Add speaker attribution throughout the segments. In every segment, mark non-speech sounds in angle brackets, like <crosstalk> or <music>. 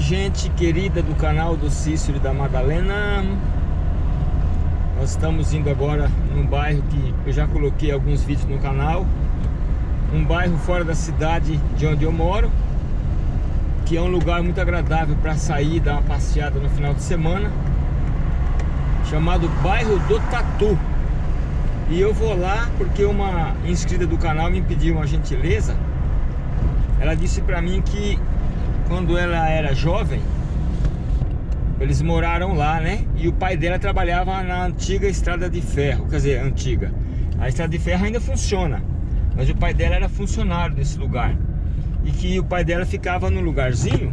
Speaker 1: gente querida do canal do Cícero e da Madalena. Nós estamos indo agora num bairro que eu já coloquei alguns vídeos no canal. Um bairro fora da cidade de onde eu moro Que é um lugar muito agradável para sair dar uma passeada no final de semana Chamado Bairro do Tatu. E eu vou lá porque uma inscrita do canal me pediu uma gentileza. Ela disse para mim que quando ela era jovem, eles moraram lá, né? E o pai dela trabalhava na antiga estrada de ferro, quer dizer, antiga. A estrada de ferro ainda funciona, mas o pai dela era funcionário desse lugar. E que o pai dela ficava no lugarzinho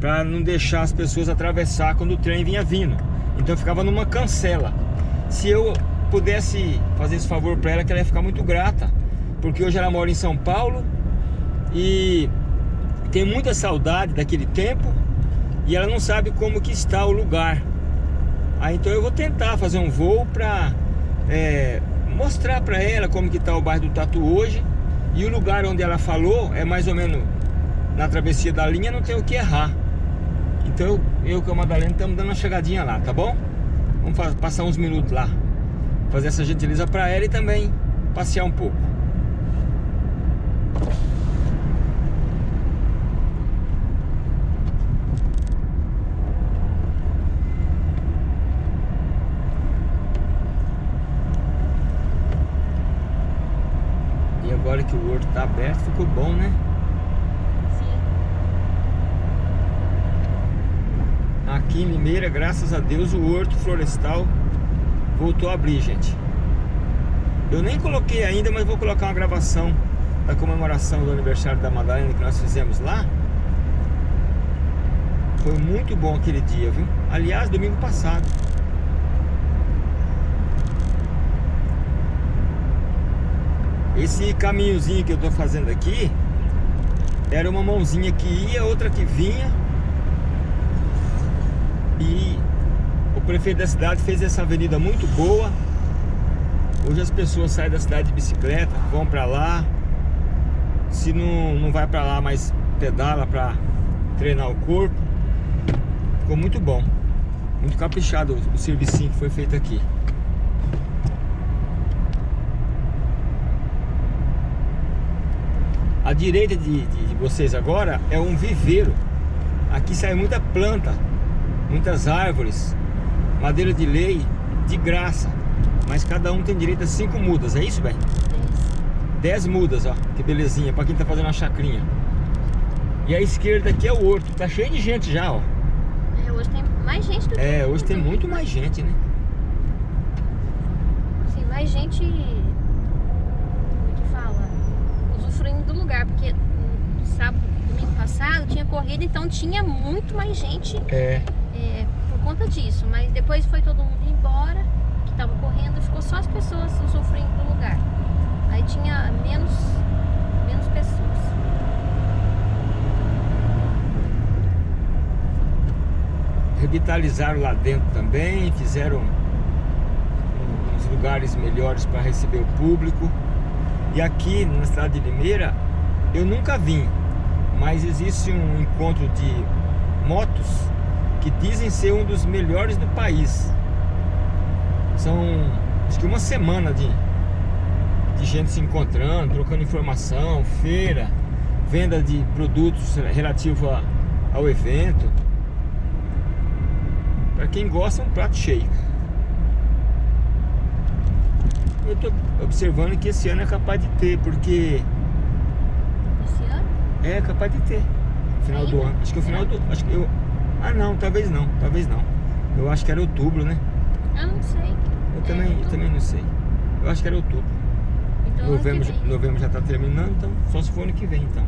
Speaker 1: para não deixar as pessoas atravessar quando o trem vinha vindo. Então ficava numa cancela. Se eu pudesse fazer esse favor para ela, que ela ia ficar muito grata, porque hoje ela mora em São Paulo e tem muita saudade daquele tempo e ela não sabe como que está o lugar. Aí então eu vou tentar fazer um voo para é, mostrar para ela como que está o bairro do Tatu hoje e o lugar onde ela falou é mais ou menos na travessia da linha, não tem o que errar. Então eu, eu com a Madalena estamos dando uma chegadinha lá, tá bom? Vamos passar uns minutos lá, fazer essa gentileza para ela e também passear um pouco. agora que o horto está aberto, ficou bom, né?
Speaker 2: Sim.
Speaker 1: Aqui em Limeira, graças a Deus, o horto florestal voltou a abrir, gente. Eu nem coloquei ainda, mas vou colocar uma gravação da comemoração do aniversário da Madalena que nós fizemos lá. Foi muito bom aquele dia, viu? Aliás, domingo passado. Esse caminhozinho que eu tô fazendo aqui Era uma mãozinha que ia, outra que vinha. E o prefeito da cidade fez essa avenida muito boa. Hoje as pessoas saem da cidade de bicicleta, vão pra lá. Se não, não vai pra lá, mas pedala pra treinar o corpo. Ficou muito bom. Muito caprichado o servicinho que foi feito aqui À direita de, de, vocês agora é um viveiro. Aqui sai muita planta, muitas árvores, madeira de lei, de graça. Mas cada um tem direito a cinco mudas, é isso, bem? Dez mudas, ó, que belezinha, pra quem tá fazendo uma chacrinha. E a esquerda aqui é o horto, tá cheio de gente já, ó.
Speaker 2: É, hoje tem mais gente do que...
Speaker 1: É, hoje tem muito mais gente, né?
Speaker 2: Sim, mais gente do lugar, porque no sábado, domingo passado tinha corrida, então tinha muito mais gente
Speaker 1: é.
Speaker 2: É, por conta disso. Mas depois foi todo mundo embora, que estava correndo, ficou só as pessoas sofrendo do lugar. Aí tinha menos, menos pessoas.
Speaker 1: Revitalizaram lá dentro também, fizeram uns lugares melhores para receber o público. E aqui na cidade de Limeira, eu nunca vim, mas existe um encontro de motos que dizem ser um dos melhores do país. São, acho que uma semana de, de gente se encontrando, trocando informação, feira, venda de produtos relativos ao evento. Para quem gosta, um prato cheio. Eu estou observando que esse ano é capaz de ter, porque...
Speaker 2: Esse ano?
Speaker 1: É, capaz de ter. Final Ainda? do ano. Acho que é o final do... Acho que eu... Ah, não, talvez não, talvez não. Eu acho que era outubro, né?
Speaker 2: Eu não sei.
Speaker 1: Eu, é, também, eu também não sei. Eu acho que era outubro.
Speaker 2: Então,
Speaker 1: novembro, novembro já está terminando, então só se for ano que vem, então.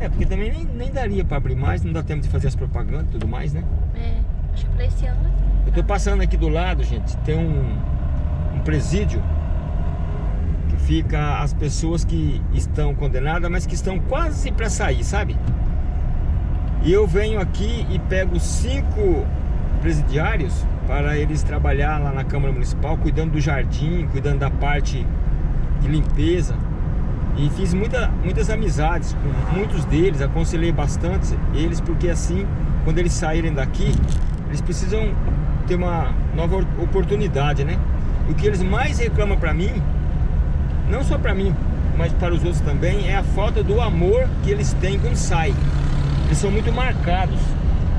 Speaker 1: É, porque também nem, nem daria para abrir mais, não dá tempo de fazer as propagandas e tudo mais, né?
Speaker 2: É, acho que para esse ano...
Speaker 1: Eu tô passando aqui do lado, gente, tem um, um presídio fica as pessoas que estão condenadas, mas que estão quase para sair, sabe? E eu venho aqui e pego cinco presidiários para eles trabalhar lá na Câmara Municipal, cuidando do jardim, cuidando da parte de limpeza. E fiz muita, muitas amizades com muitos deles, aconselhei bastante eles, porque assim quando eles saírem daqui, eles precisam ter uma nova oportunidade, né? E o que eles mais reclamam para mim, não só para mim, mas para os outros também, é a falta do amor que eles têm quando saem. Eles são muito marcados.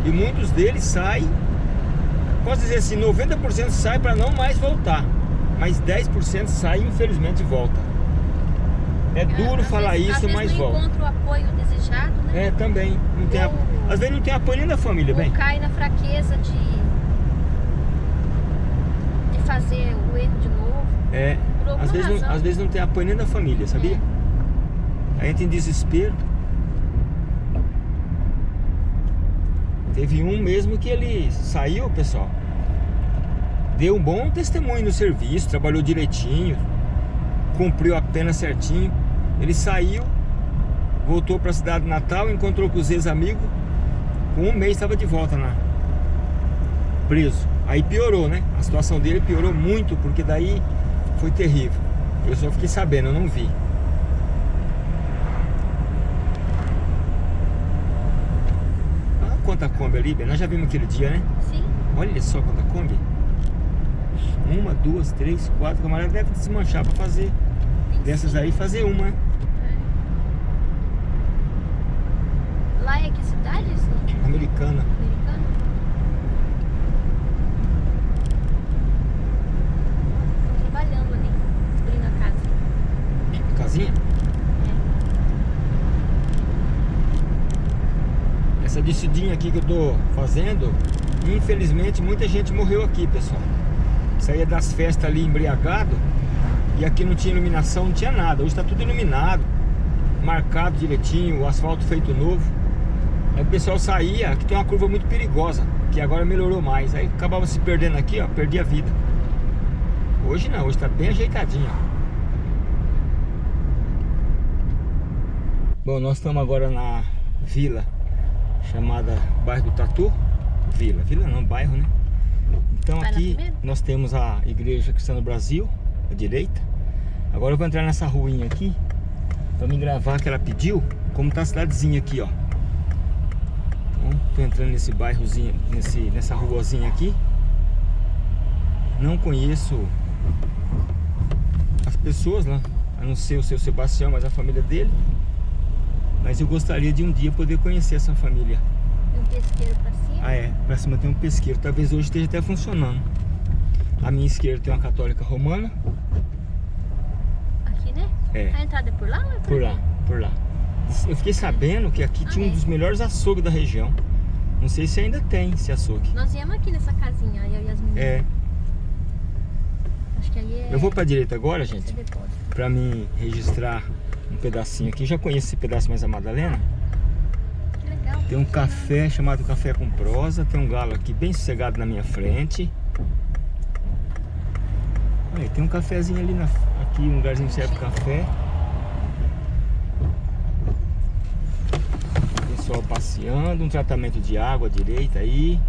Speaker 1: E muitos deles saem, posso dizer assim, 90% sai para não mais voltar. Mas 10% sai e infelizmente volta. É, duro falar
Speaker 2: vezes,
Speaker 1: isso, mas
Speaker 2: não
Speaker 1: volta.
Speaker 2: encontra o apoio desejado, né?
Speaker 1: É, também. Não tem a... Às vezes não tem apoio nem da família, bem.
Speaker 2: cai na fraqueza de, de fazer o erro de novo.
Speaker 1: É.
Speaker 2: Alguma
Speaker 1: Às vezes, não,
Speaker 2: razão.
Speaker 1: às vezes não tem apoio nem da família, sabia? Aí entra em desespero. Teve um mesmo que ele saiu, pessoal. Deu um bom testemunho no serviço, trabalhou direitinho, cumpriu a pena certinho. Ele saiu, voltou para a cidade natal, encontrou com os ex-amigos. Com um mês estava de volta na preso. Aí piorou, né? A situação dele piorou muito, porque daí foi terrível. Eu só fiquei sabendo, eu não vi. Ah, quanta Kombi ali. Nós já vimos aquele dia, né?
Speaker 2: Sim.
Speaker 1: Olha só quanta Kombi. Uma, duas, três, quatro. Camarada deve desmanchar para fazer.
Speaker 2: tem
Speaker 1: Dessas
Speaker 2: sim.
Speaker 1: aí, fazer uma, né?
Speaker 2: Lá é que cidade, assim?
Speaker 1: Americana.
Speaker 2: Americana? Tô trabalhando ali, abrindo a casa.
Speaker 1: Casinha? Essa descidinha aqui que eu tô fazendo, infelizmente muita gente morreu aqui, pessoal. Saía das festas ali embriagado e aqui não tinha iluminação, não tinha nada. Hoje tá tudo iluminado, marcado direitinho, o asfalto feito novo. Aí o pessoal saía, aqui tem uma curva muito perigosa, que agora melhorou mais. Aí acabava se perdendo aqui, ó, perdia a vida. Hoje não, hoje tá bem ajeitadinho. ó. Bom, nós estamos agora na vila chamada Bairro do Tatu. Vila, vila não, bairro, né? Então
Speaker 2: Vai
Speaker 1: aqui nós temos a Igreja Cristã do Brasil, à direita. Agora eu vou entrar nessa ruinha aqui para me gravar que ela pediu, como tá a cidadezinha aqui, ó. Então, tô entrando nesse bairrozinho, nesse, nessa ruazinha aqui. Não conheço as pessoas lá, a não ser o seu Sebastião, mas a família dele. Mas eu gostaria de um dia poder conhecer essa família.
Speaker 2: E um pesqueiro pra cima.
Speaker 1: Ah é, pra cima tem um pesqueiro, talvez hoje esteja até funcionando. À minha esquerda tem uma católica romana.
Speaker 2: Aqui, né?
Speaker 1: É.
Speaker 2: A entrada é por lá ou é por,
Speaker 1: Por lá,
Speaker 2: aqui?
Speaker 1: por lá. Eu fiquei sabendo que aqui
Speaker 2: Ah,
Speaker 1: tinha um dos melhores açougues da região. Não sei se ainda tem esse açougue.
Speaker 2: Nós viemos aqui nessa casinha, eu e as meninas.
Speaker 1: É,
Speaker 2: Acho que aí é...
Speaker 1: eu vou pra direita agora, gente, pra mim registrar um pedacinho aqui. Já conheço esse pedaço mais a Madalena.
Speaker 2: Legal.
Speaker 1: Tem um café chamado Café com Prosa. Tem um galo aqui bem sossegado na minha frente. Olha, tem um cafezinho ali na, aqui, um lugarzinho que serve café. Pessoal passeando, um tratamento de água à direita aí.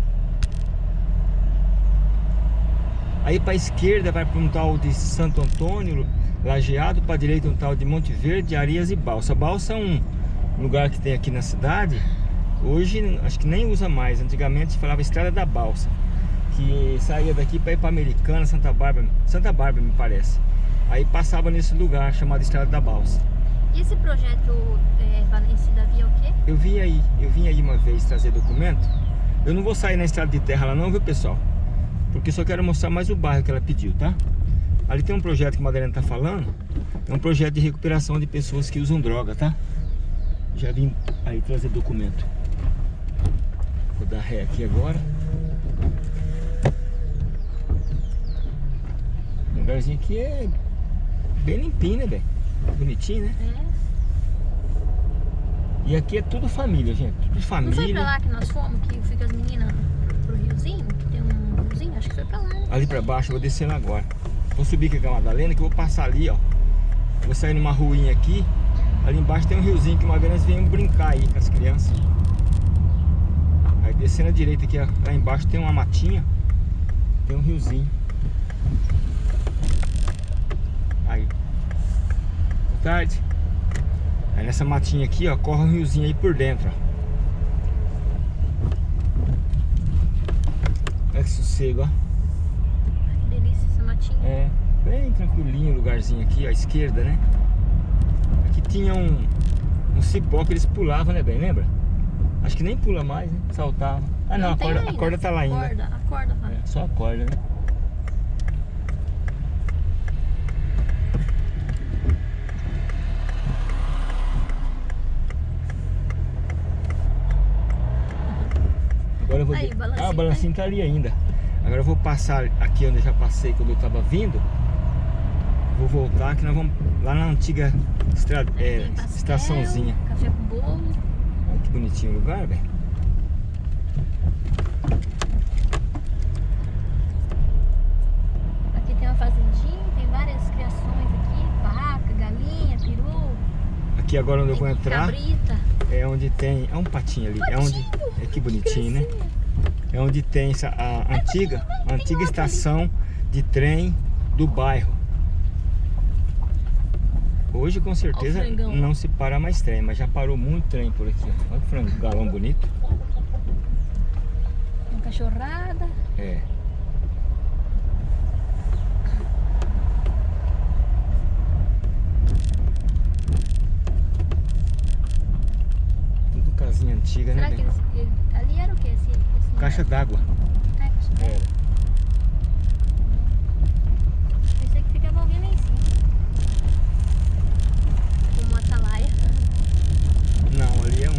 Speaker 1: Aí para esquerda vai para um tal de Santo Antônio, Lajeado, para direita um tal de Monte Verde, Arias e Balsa. Balsa é um lugar que tem aqui na cidade. Hoje acho que nem usa mais. Antigamente se falava Estrada da Balsa, que saía daqui para ir para Americana, Santa Bárbara, Santa Bárbara me parece. Aí passava nesse lugar chamado Estrada da Balsa.
Speaker 2: E esse projeto é, Valência Davi é o quê?
Speaker 1: Eu vim aí, eu vim aí uma vez trazer documento. Eu não vou sair na estrada de terra lá não, viu pessoal? Porque só quero mostrar mais o bairro que ela pediu, tá? Ali tem um projeto que a Madalena tá falando. É um projeto de recuperação de pessoas que usam droga, tá? Já vim aí trazer documento. Vou dar ré aqui agora. O lugarzinho aqui é bem limpinho, né, velho? Bonitinho, né?
Speaker 2: É.
Speaker 1: E aqui é tudo família, gente. Tudo
Speaker 2: Não foi
Speaker 1: família.
Speaker 2: pra lá que nós fomos, que com as meninas pro riozinho? Que tem um riozinho? Acho que foi pra lá, né?
Speaker 1: Ali pra baixo, eu vou descendo agora. Vou subir aqui com a Madalena, que eu vou passar ali, ó. Vou sair numa ruinha aqui. Ali embaixo tem um riozinho que uma vez nós viemos brincar aí com as crianças. Aí descendo à direita aqui, ó, lá embaixo tem uma matinha. Tem um riozinho. Aí. Boa tarde. Aí nessa matinha aqui, ó, corre um riozinho aí por dentro, ó. que sossego, ó. É, bem tranquilinho o lugarzinho aqui, à esquerda, né? Aqui tinha um, um cipó que eles pulavam, né, bem? Lembra? Acho que nem pula mais, né? Saltava. Ah, não, a,
Speaker 2: tem
Speaker 1: corda, a corda tá lá ainda.
Speaker 2: A corda, a corda tá.
Speaker 1: É, só a corda, né? Agora eu vou...
Speaker 2: Aí, balancinho
Speaker 1: ah, o balancinho tá ali ainda. Agora eu vou passar aqui onde eu já passei quando eu tava vindo. Vou voltar que nós vamos lá na antiga estra... é,
Speaker 2: pastel,
Speaker 1: estaçãozinha.
Speaker 2: Café com bolo.
Speaker 1: Olha que bonitinho o lugar, velho.
Speaker 2: Aqui tem uma fazendinha, tem várias criações aqui. Vaca, galinha, peru.
Speaker 1: Aqui agora onde eu vou entrar
Speaker 2: Cabrita.
Speaker 1: é onde tem... É um patinho ali. É onde... É que bonitinho, né? É onde tem a antiga, a antiga estação de trem do bairro. Hoje com certeza
Speaker 2: o
Speaker 1: não se para mais trem, mas já parou muito trem por aqui. Olha que frango, galão bonito.
Speaker 2: Uma cachorrada.
Speaker 1: É. Tudo casinha antiga,
Speaker 2: Será
Speaker 1: né?
Speaker 2: que eles, ele- ali era o que? Esse, esse
Speaker 1: Caixa d'água.
Speaker 2: É caixa d'água.
Speaker 1: Era.
Speaker 2: Pensei que ficava alguém lá em cima. Como uma atalaia.
Speaker 1: Não, ali é um.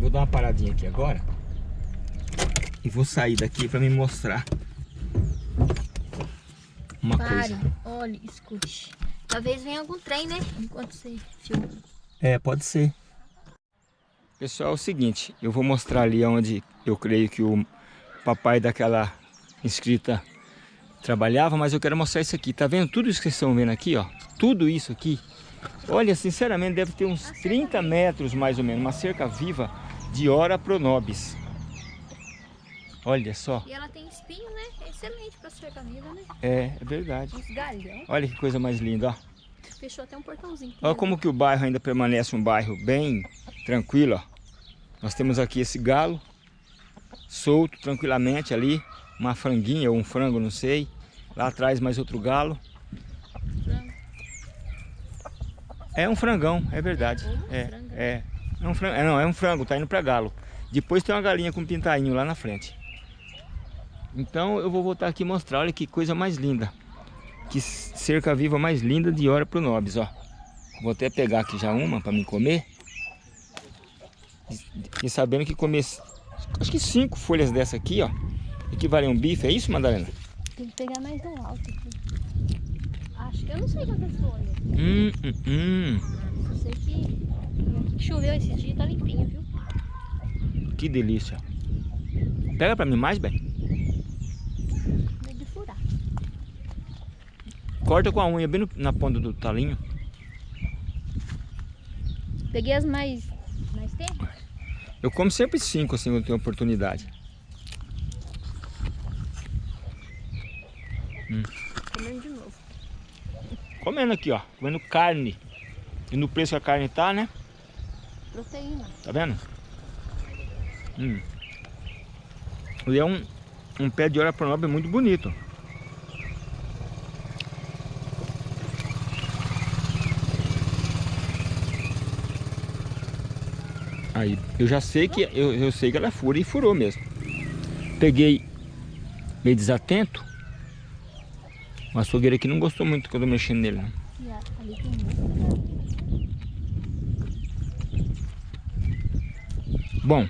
Speaker 1: Vou dar uma paradinha aqui agora. E vou sair daqui para me mostrar uma
Speaker 2: Pare,
Speaker 1: coisa.
Speaker 2: olhe, escute. Talvez venha algum trem, né? Enquanto você filma.
Speaker 1: É, pode ser. Pessoal, é o seguinte, eu vou mostrar ali onde eu creio que o papai daquela inscrita trabalhava, mas eu quero mostrar isso aqui. Tá vendo tudo isso que vocês estão vendo aqui, ó? Tudo isso aqui. Olha, sinceramente, deve ter uns 30 metros mais ou menos, uma cerca viva de Ora Pronobis. Olha só.
Speaker 2: E ela tem espinho, né? É excelente pra cercar vida, né?
Speaker 1: É, é verdade.
Speaker 2: Uns galhão.
Speaker 1: Olha que coisa mais linda, ó.
Speaker 2: Fechou até um portãozinho.
Speaker 1: Olha como que o bairro ainda permanece um bairro bem tranquilo, ó. Nós temos aqui esse galo solto tranquilamente ali, uma franguinha ou um frango, não sei. Lá atrás mais outro galo.
Speaker 2: Frango.
Speaker 1: É um frangão, é verdade.
Speaker 2: Ou uma
Speaker 1: É,
Speaker 2: franga.
Speaker 1: é. É um frango, é, não, é um frango, tá indo para galo. Depois tem uma galinha com um pintainho lá na frente. Então eu vou voltar aqui e mostrar, olha que coisa mais linda. Que cerca viva mais linda de hora pro Nobis, ó. Vou até pegar aqui já uma para me comer. E sabendo que comer, acho que cinco folhas dessa aqui, ó, equivale a um bife. É isso, Madalena?
Speaker 2: Tem que pegar mais do alto aqui. Acho que eu não sei quantas folhas.
Speaker 1: Hum, hum, hum.
Speaker 2: Só sei que choveu esse dia, tá limpinho, viu?
Speaker 1: Que delícia. Pega para mim mais, bem.
Speaker 2: Meio de furar.
Speaker 1: Corta com a unha bem no- na ponta do talinho.
Speaker 2: Peguei as mais, mais tempo.
Speaker 1: Eu como sempre cinco assim quando tenho oportunidade.
Speaker 2: Comendo de novo.
Speaker 1: Comendo aqui, ó. Comendo carne. E no preço que a carne tá, né?
Speaker 2: Proteína.
Speaker 1: Tá vendo? Hum. E é um, um pé de hora pronobre muito bonito. Aí, eu já sei que eu, eu sei que ela fura e furou mesmo. Peguei meio desatento. O açougueiro aqui não gostou muito quando eu mexi nele. né? Bom,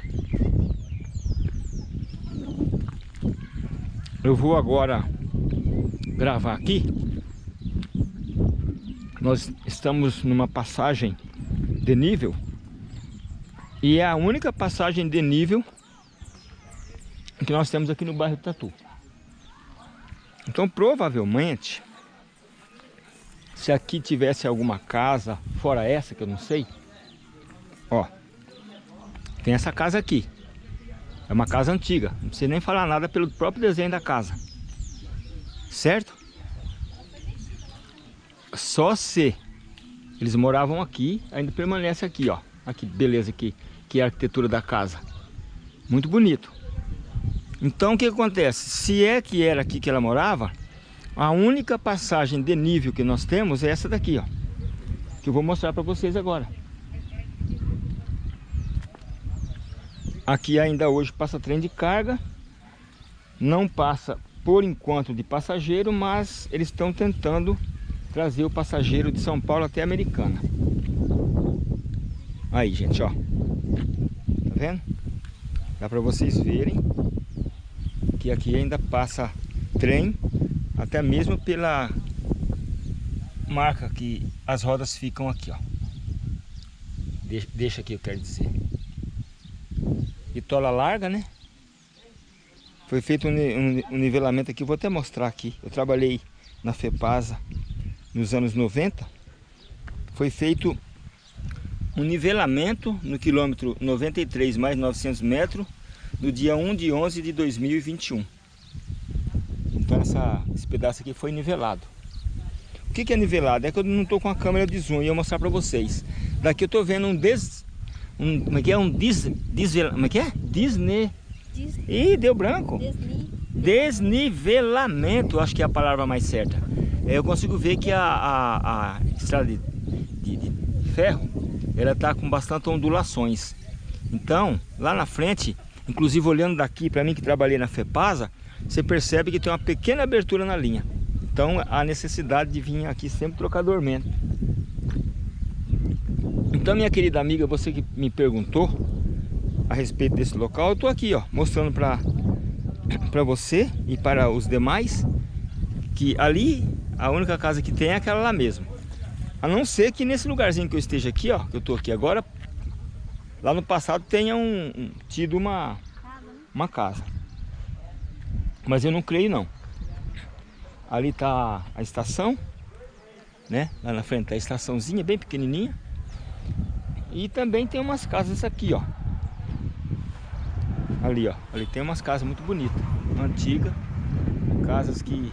Speaker 1: eu vou agora gravar aqui. Nós estamos numa passagem de nível e é a única passagem de nível que nós temos aqui no bairro Tatu. Então, provavelmente, se aqui tivesse alguma casa fora essa que eu não sei, ó, tem essa casa aqui. É uma casa antiga. Não precisa nem falar nada pelo próprio desenho da casa. Certo? Só se eles moravam aqui, ainda permanece aqui, ó. Que beleza aqui, é a arquitetura da casa. Muito bonito. Então o que acontece? Se é que era aqui que ela morava, a única passagem de nível que nós temos é essa daqui, ó. Que eu vou mostrar para vocês agora. Aqui ainda hoje passa trem de carga. Não passa por enquanto de passageiro, mas eles estão tentando trazer o passageiro de São Paulo até Americana. Aí, gente, ó. Tá vendo? Dá para vocês verem que aqui ainda passa trem, até mesmo pela marca que as rodas ficam aqui, ó. Deixa, deixa aqui, eu quero dizer. Bitola larga, né? Foi feito um, um, um nivelamento aqui, vou até mostrar aqui. Eu trabalhei na FEPASA nos anos 90. Foi feito um nivelamento no quilômetro 93 mais 900 metros no dia 1 de 11 de 2021. Então essa, esse pedaço aqui foi nivelado. O que, que é nivelado? É que eu não estou com a câmera de zoom e eu vou mostrar para vocês. Daqui eu estou vendo um des, um, como é que é? Um dis, desvel, como é que é? Disney. Disney. Ih, deu branco. Desni. Desnivelamento, acho que é a palavra mais certa. É, eu consigo ver que a, a, a estrada de, de, de ferro, ela está com bastante ondulações. Então, lá na frente, inclusive olhando daqui para mim que trabalhei na FEPASA, você percebe que tem uma pequena abertura na linha. Então, a necessidade de vir aqui sempre trocar dormento. Então, minha querida amiga, você que me perguntou a respeito desse local, eu estou aqui, ó, mostrando para <clears throat> você e para os demais que ali a única casa que tem é aquela lá mesmo. A não ser que nesse lugarzinho que eu esteja aqui, ó, que eu estou aqui agora, lá no passado tenha um, um, tido uma, uma casa. Mas eu não creio não. Ali está a estação, né? Lá na frente tá a estaçãozinha, bem pequenininha. E também tem umas casas aqui, ó. Ali, ó. Ali tem umas casas muito bonitas, antigas. Casas que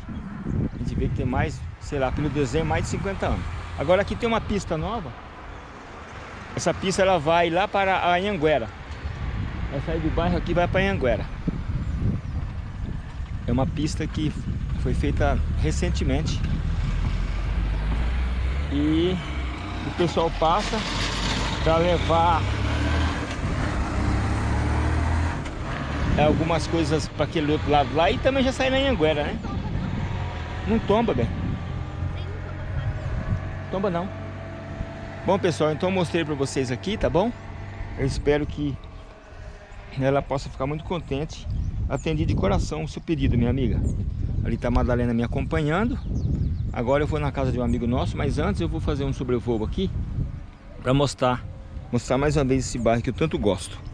Speaker 1: a gente vê que tem mais, sei lá, pelo desenho, mais de 50 anos. Agora aqui tem uma pista nova. Essa pista ela vai lá para a Anhanguera. Vai sair do bairro aqui vai para Anhanguera. É uma pista que foi feita recentemente. E o pessoal passa para levar algumas coisas para aquele outro lado lá e também já sai na Anhanguera, né? Não tomba, bem. Tomba não. Bom, pessoal, então eu mostrei para vocês aqui, tá bom? Eu espero que ela possa ficar muito contente. Atendi de coração o seu pedido, minha amiga. Ali tá a Madalena me acompanhando. Agora eu vou na casa de um amigo nosso, mas antes eu vou fazer um sobrevoo aqui para mostrar, mostrar mais uma vez esse bairro que eu tanto gosto.